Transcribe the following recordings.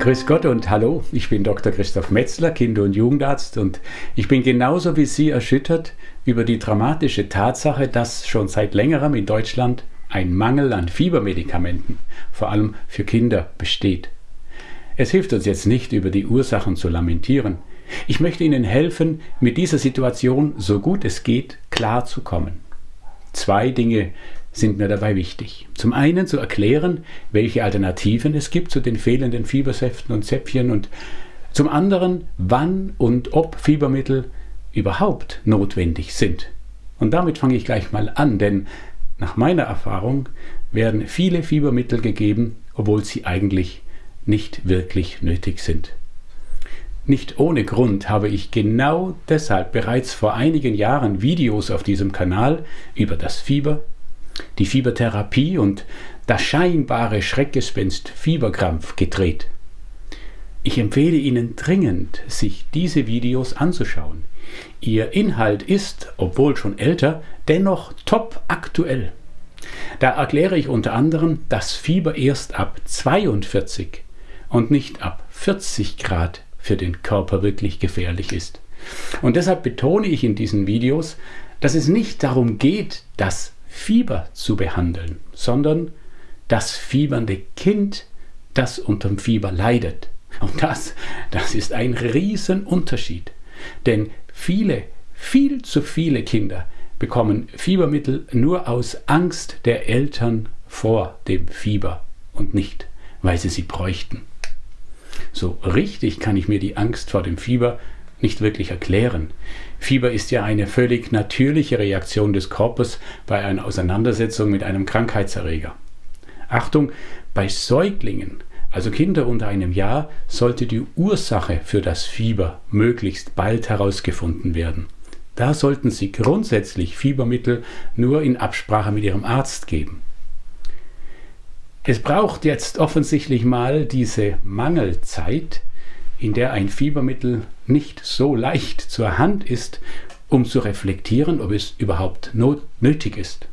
Grüß Gott und hallo, ich bin Dr. Christoph Metzler, Kinder- und Jugendarzt und ich bin genauso wie Sie erschüttert über die dramatische Tatsache, dass schon seit längerem in Deutschland ein Mangel an Fiebermedikamenten, vor allem für Kinder, besteht. Es hilft uns jetzt nicht, über die Ursachen zu lamentieren. Ich möchte Ihnen helfen, mit dieser Situation so gut es geht klarzukommen. Zwei Dinge sind mir dabei wichtig. Zum einen zu erklären, welche Alternativen es gibt zu den fehlenden Fiebersäften und Zäpfchen und zum anderen, wann und ob Fiebermittel überhaupt notwendig sind. Und damit fange ich gleich mal an, denn nach meiner Erfahrung werden viele Fiebermittel gegeben, obwohl sie eigentlich nicht wirklich nötig sind. Nicht ohne Grund habe ich genau deshalb bereits vor einigen Jahren Videos auf diesem Kanal über das Fieber, die Fiebertherapie und das scheinbare Schreckgespenst Fieberkrampf gedreht. Ich empfehle Ihnen dringend, sich diese Videos anzuschauen. Ihr Inhalt ist, obwohl schon älter, dennoch top aktuell. Da erkläre ich unter anderem, dass Fieber erst ab 42 und nicht ab 40 Grad für den Körper wirklich gefährlich ist. Und deshalb betone ich in diesen Videos, dass es nicht darum geht, das Fieber zu behandeln, sondern das fiebernde Kind, das unterm Fieber leidet. Und das, das ist ein Riesenunterschied. Denn viele, viel zu viele Kinder bekommen Fiebermittel nur aus Angst der Eltern vor dem Fieber und nicht, weil sie sie bräuchten. So richtig kann ich mir die Angst vor dem Fieber nicht wirklich erklären. Fieber ist ja eine völlig natürliche Reaktion des Körpers bei einer Auseinandersetzung mit einem Krankheitserreger. Achtung, bei Säuglingen, also Kinder unter einem Jahr, sollte die Ursache für das Fieber möglichst bald herausgefunden werden. Da sollten Sie grundsätzlich Fiebermittel nur in Absprache mit Ihrem Arzt geben. Es braucht jetzt offensichtlich mal diese Mangelzeit, in der ein Fiebermittel nicht so leicht zur Hand ist, um zu reflektieren, ob es überhaupt nötig ist.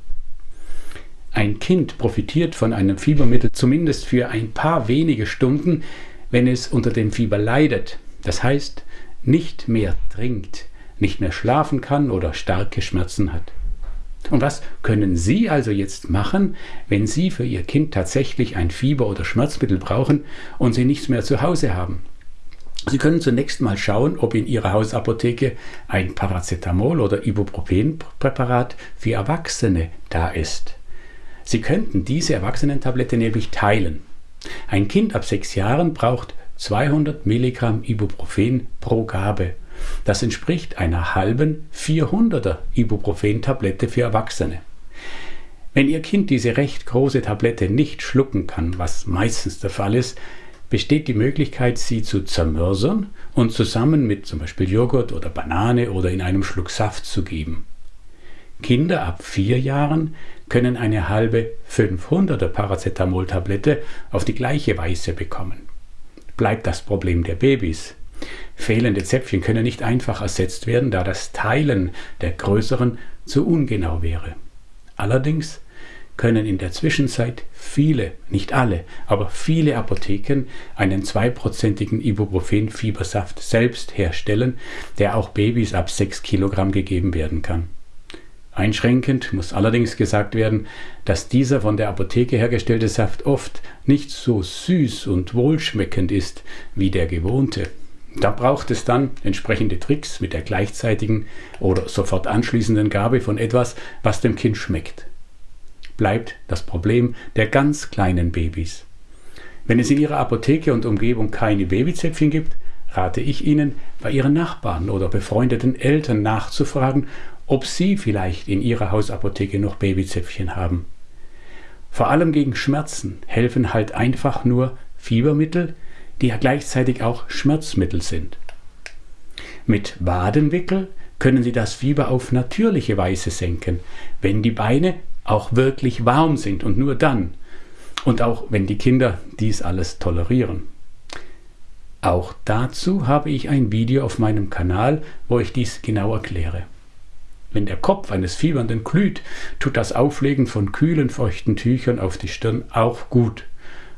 Ein Kind profitiert von einem Fiebermittel zumindest für ein paar wenige Stunden, wenn es unter dem Fieber leidet, das heißt nicht mehr trinkt, nicht mehr schlafen kann oder starke Schmerzen hat. Und was können Sie also jetzt machen, wenn Sie für Ihr Kind tatsächlich ein Fieber- oder Schmerzmittel brauchen und Sie nichts mehr zu Hause haben? Sie können zunächst mal schauen, ob in Ihrer Hausapotheke ein Paracetamol- oder Ibuprofen-Präparat für Erwachsene da ist. Sie könnten diese Erwachsenentablette nämlich teilen. Ein Kind ab sechs Jahren braucht 200 Milligramm Ibuprofen pro Gabe das entspricht einer halben 400er Ibuprofen-Tablette für Erwachsene. Wenn Ihr Kind diese recht große Tablette nicht schlucken kann, was meistens der Fall ist, besteht die Möglichkeit, sie zu zermörsern und zusammen mit zum Beispiel Joghurt oder Banane oder in einem Schluck Saft zu geben. Kinder ab vier Jahren können eine halbe 500er Paracetamol-Tablette auf die gleiche Weise bekommen. Bleibt das Problem der Babys. Fehlende Zäpfchen können nicht einfach ersetzt werden, da das Teilen der größeren zu ungenau wäre. Allerdings können in der Zwischenzeit viele, nicht alle, aber viele Apotheken einen zweiprozentigen Ibuprofen-Fiebersaft selbst herstellen, der auch Babys ab 6 Kilogramm gegeben werden kann. Einschränkend muss allerdings gesagt werden, dass dieser von der Apotheke hergestellte Saft oft nicht so süß und wohlschmeckend ist wie der gewohnte. Da braucht es dann entsprechende Tricks mit der gleichzeitigen oder sofort anschließenden Gabe von etwas, was dem Kind schmeckt. Bleibt das Problem der ganz kleinen Babys. Wenn es in Ihrer Apotheke und Umgebung keine Babyzäpfchen gibt, rate ich Ihnen, bei Ihren Nachbarn oder befreundeten Eltern nachzufragen, ob Sie vielleicht in Ihrer Hausapotheke noch Babyzäpfchen haben. Vor allem gegen Schmerzen helfen halt einfach nur Fiebermittel, die ja gleichzeitig auch Schmerzmittel sind. Mit Wadenwickel können Sie das Fieber auf natürliche Weise senken, wenn die Beine auch wirklich warm sind und nur dann. Und auch wenn die Kinder dies alles tolerieren. Auch dazu habe ich ein Video auf meinem Kanal, wo ich dies genau erkläre. Wenn der Kopf eines Fiebernden glüht, tut das Auflegen von kühlen, feuchten Tüchern auf die Stirn auch gut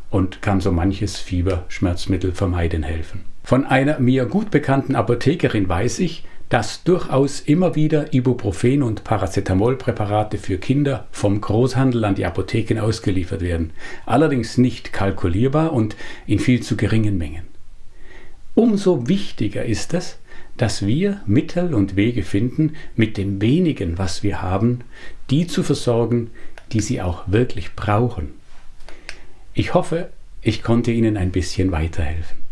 und kann so manches Fieberschmerzmittel vermeiden helfen. Von einer mir gut bekannten Apothekerin weiß ich, dass durchaus immer wieder Ibuprofen und Paracetamolpräparate für Kinder vom Großhandel an die Apotheken ausgeliefert werden, allerdings nicht kalkulierbar und in viel zu geringen Mengen. Umso wichtiger ist es, dass wir Mittel und Wege finden, mit dem wenigen, was wir haben, die zu versorgen, die sie auch wirklich brauchen. Ich hoffe, ich konnte Ihnen ein bisschen weiterhelfen.